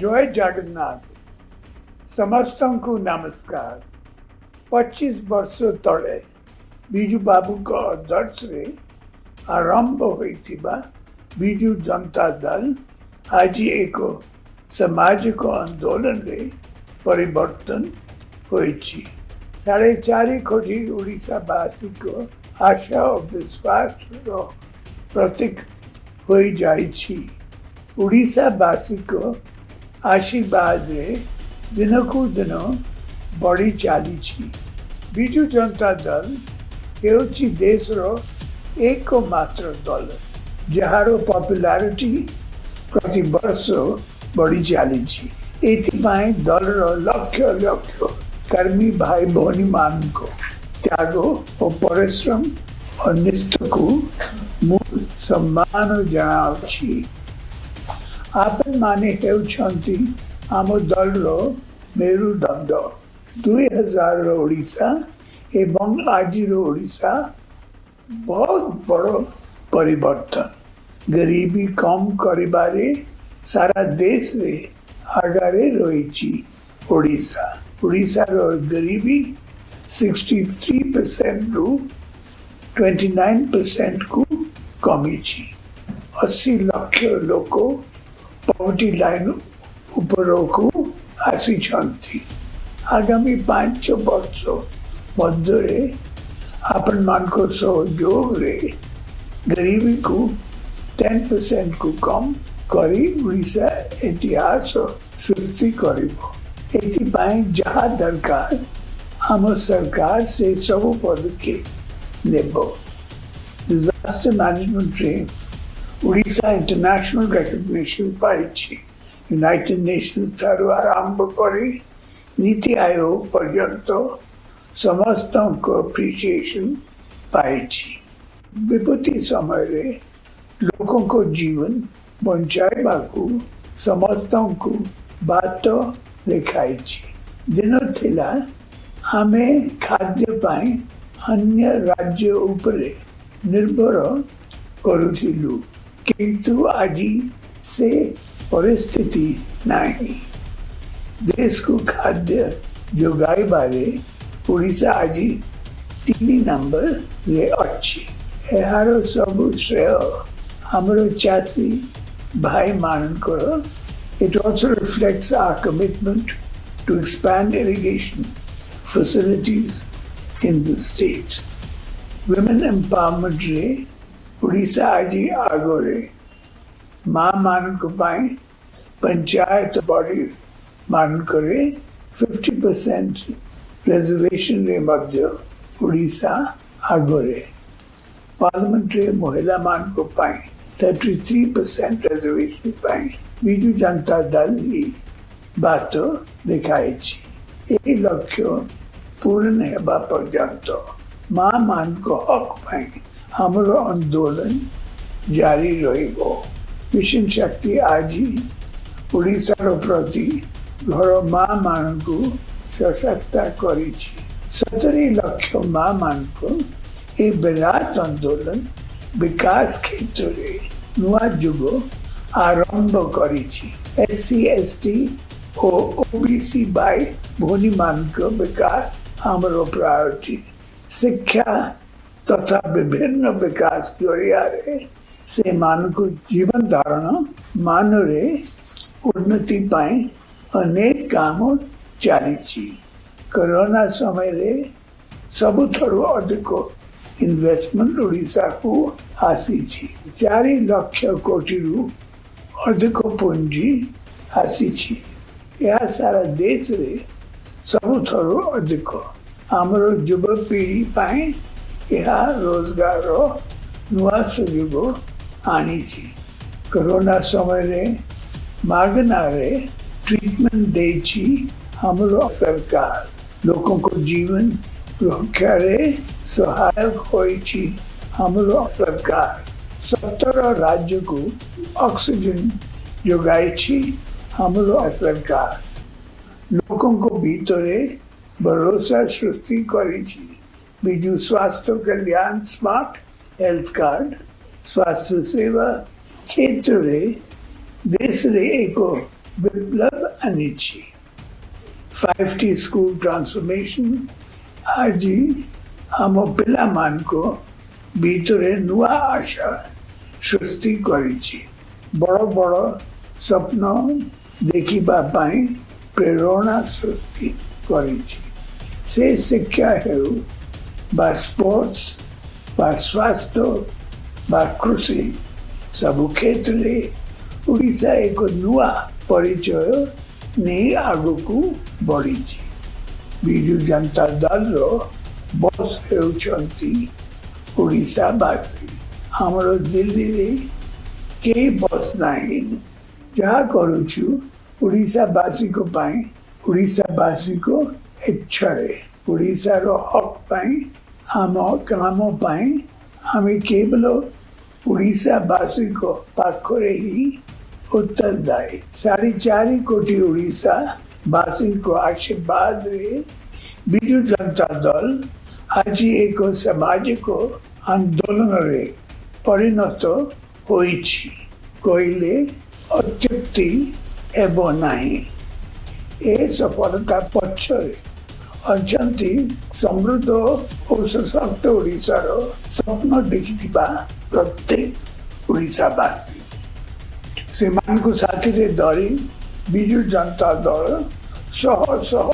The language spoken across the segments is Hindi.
जय जगन्नाथ समस्त को नमस्कार पचीस वर्ष तले विजु बाबू को आदर्श आरंभ हुई विजु जनता दल आज एक सामाजिक आंदोलन रे परिवर्तन होई साढ़े चार कोटी ओडावासी को आशा और विश्वास प्रतीक हो जाएगी ओडावासी को आशीर्वाद दिन कु दिन बढ़ी चली विजु जनता दल होशर एक मात्र दल जार पपुलारीटी प्रत वर्ष बढ़ी चली दलर लक्ष लक्ष कर्मी भाई भी मान त्याग और परिश्रम और निष्ठ को मु सम्मान जनावी आपल माने आम दल रेरुदंड दुई हजार ओडा एवं आज ओडा बहुत बड़ पर गरीबी कम कर सारा देश रे आगे रही ओडा ओडार गरीबी 63 थ्री परसेंट रु ट्वेंटी नाइन परसेंट कु कमी अशी लक्ष लोक पॉवर्टी लाइन उपरकु आसी आगामी पांच वर्ष मधे आपण सहयोग गरीबी को टेन परसेंट को कम कर इतिहास सृष्टि कर दरकार आम सरकार से सब पदक्षेप नेब disaster management Orissa international recognition पाई यूनिटेड नेशन ठारू आरंभ कर नीति आयोग पर्यत समस्त अप्रिसीएसन पाई विपत्ति समय लोक जीवन बचाईवा समस्त को बात लिखाई दिन थिला हमें खाद्यपाई अन्य राज्य उपरे निर्भर करूँ किंतु आदि से परिस्थिति नाही देश को खाद्य जोगाई बारे उड़ीसा आदि तीन नंबर रे अच्छी ଏହାର ସବୁ ଶ୍ରେୟ ଆମର ଚାଷୀ ଭାଇମାନଙ୍କର It also reflects our commitment to expand irrigation facilities in the state. Women Empowerment Day Orissa आदि आगोरे महामानक पंचायत बॉडी मान करे 50 परसेंट रिजर्वेशन रे मध्य उड़ीसा आगोरे पार्लियामेंट्री महिला मानक thirty three percent reservation Biju Janata Dal ही बात देखाई এই লক্ষ্য পূরণ হওয়া পর্যন্ত মা মানক হক পাই हम आंदोलन जारी रिशन शक्ति आज ओडार प्रति घर माँ मान को सशक्त कर सतरी लक्ष माँ मान को ये विराट आंदोलन विकास क्षेत्र में नुग आरंभ कर ओ ओबीसी बाय भूनी मान विकास हमरो प्रायोरिटी शिक्षा तथा विभिन्न विकास योरे से को जीवन धारण मान मानवरे उन्नति पाए अनेक कामों चालीची कोरोना समय रे सब थोड़ा अधिक इन्वेस्टमेंट ओडिशा को आसी चार लक्ष कोटी रु अधिक पूंजी आसी यह सारा देश रे सब थोड़ा अधिक आमर युवपीढ़ी पाए એવા રોજગારો નવા સુયોગો આની છે કોરોના સમયે માર્ગનારે ટ્રીટમેન્ટ દે છે हमरो सरकार लोगों को जीवन रक्षारे सहायक हो सरकार सतर राज्य को ऑक्सीजन जोगाई हम सरकार लोगों को भीतरे भरोसा सृष्टि करी बीजू स्वास्थ्य कल्याण स्मार्ट हेल्थ कार्ड स्वास्थ्य सेवा क्षेत्र रे देश रे एको विप्लव अनिच्छी फाइव टी स्कूल ट्रांसफॉर्मेशन आदि हम पिला मान को ভিতরে नुआ आशा सृष्टि করেছি बड़ बड़ स्वप्न देखा पाई प्रेरणा सृष्टि করেছি সে শিক্ষা হেউ বা স্পোর্টস বা স্বাস্থ্য বা କୃଷି ସବୁ କ୍ଷେତ୍ରରେ ଓଡ଼ିଶା ଏକ ନୂଆ ପରିଚୟ ନେଇ ଆଗକୁ ବଢ଼ିଛି ବିଜୁ ଜନତା ଦଳର ବସ୍ ହେଉଛନ୍ତି ଓଡ଼ିଶାବାସୀ ଆମର ଦିଲ୍ଲୀରେ କେହି ବସ୍ ନାହିଁ ଯାହା କରୁଛୁ ଓଡ଼ିଶାବାସୀଙ୍କ ପାଇଁ ଓଡ଼ିଶାବାସୀଙ୍କ ଇଚ୍ଛାରେ ଓଡ଼ିଶାର ହକ୍ ପାଇଁ ଆମ କାମ ପାଇଁ ଆମେ କେବଳ ଓଡ଼ିଶାବାସୀଙ୍କ ପାଖରେ ହିଁ ଉତ୍ତରଦାୟୀ ସାଢ଼େ ଚାରି କୋଟି ଓଡ଼ିଶାବାସୀଙ୍କ ଆଶୀର୍ବାଦରେ ବିଜୁ ଜନତା ଦଳ ଆଜି ଏକ ସାମାଜିକ ଆନ୍ଦୋଳନରେ ପରିଣତ ହୋଇଛି କହିଲେ ଅତ୍ୟୁକ୍ତି ହେବ ନାହିଁ ଏ ସଫଳତା ପଛରେ अच्छा समृद्ध और सशक्त ओडार स्वप्न देखि प्रत्येक ओडावासी से मानी धरी विजु जनता दल शह शह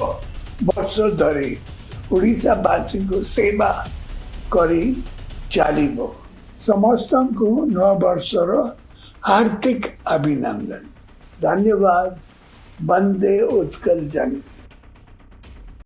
वर्ष धरी ओडावासी को सेवा करी समस्त को नर्षर हार्दिक अभिनंदन धन्यवाद बंदे उत्कल जनता